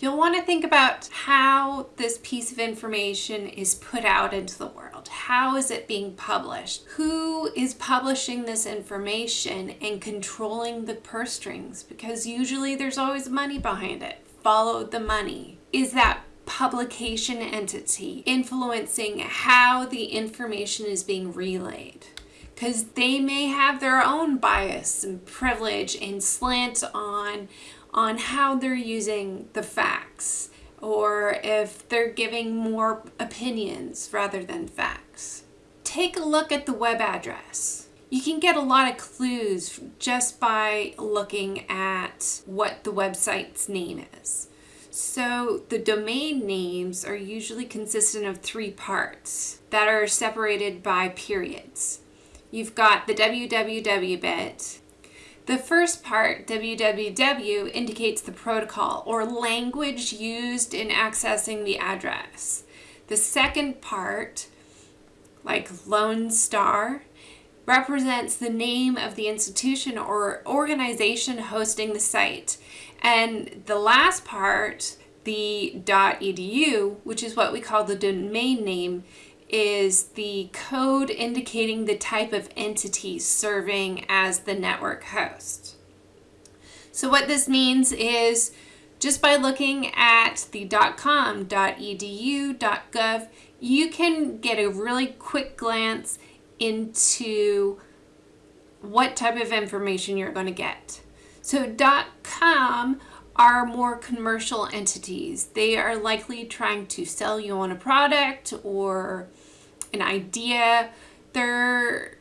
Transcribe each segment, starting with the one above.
You'll want to think about how this piece of information is put out into the world. How is it being published? Who is publishing this information and controlling the purse strings? Because usually there's always money behind it. Follow the money. Is that publication entity influencing how the information is being relayed? Because they may have their own bias and privilege and slant on on how they're using the facts or if they're giving more opinions rather than facts. Take a look at the web address. You can get a lot of clues just by looking at what the website's name is. So the domain names are usually consistent of three parts that are separated by periods. You've got the www bit, the first part, www, indicates the protocol or language used in accessing the address. The second part, like Lone Star, represents the name of the institution or organization hosting the site. And the last part, the .edu, which is what we call the domain name, is the code indicating the type of entity serving as the network host. So what this means is just by looking at the .com, .edu, .gov, you can get a really quick glance into what type of information you're going to get. So .com are more commercial entities. They are likely trying to sell you on a product or an idea. They're,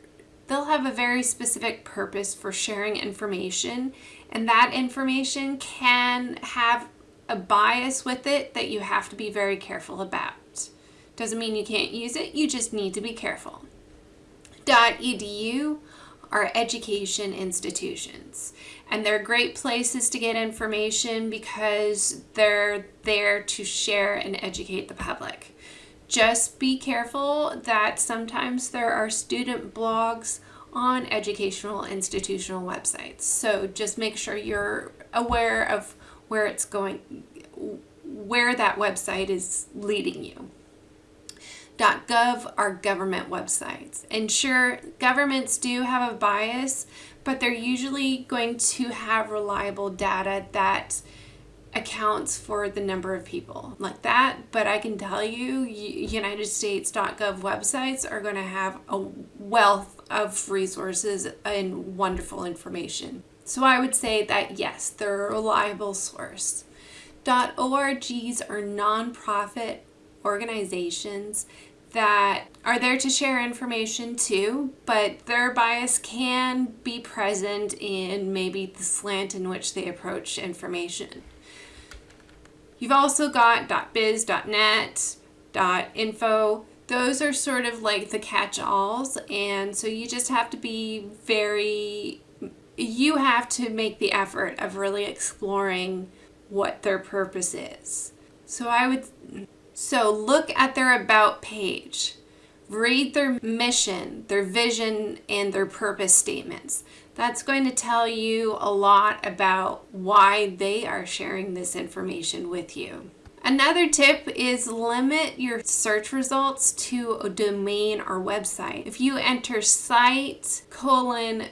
they'll have a very specific purpose for sharing information and that information can have a bias with it that you have to be very careful about. Doesn't mean you can't use it, you just need to be careful. .edu are education institutions and they're great places to get information because they're there to share and educate the public. Just be careful that sometimes there are student blogs on educational institutional websites. So just make sure you're aware of where it's going, where that website is leading you. Dot .gov are government websites. And sure, governments do have a bias, but they're usually going to have reliable data that accounts for the number of people like that. But I can tell you, United States.gov websites are going to have a wealth of resources and wonderful information. So I would say that yes, they're a reliable source. .orgs are nonprofit organizations that are there to share information too, but their bias can be present in maybe the slant in which they approach information. You've also got .biz, .net, .info. Those are sort of like the catch-alls, and so you just have to be very, you have to make the effort of really exploring what their purpose is. So I would, so look at their about page. Read their mission, their vision, and their purpose statements. That's going to tell you a lot about why they are sharing this information with you. Another tip is limit your search results to a domain or website. If you enter site colon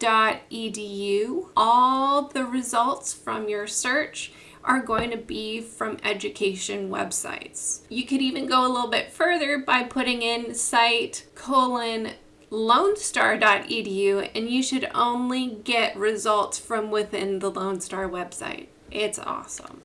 dot edu, all the results from your search are going to be from education websites. You could even go a little bit further by putting in site colon lonestar.edu and you should only get results from within the Lone Star website. It's awesome.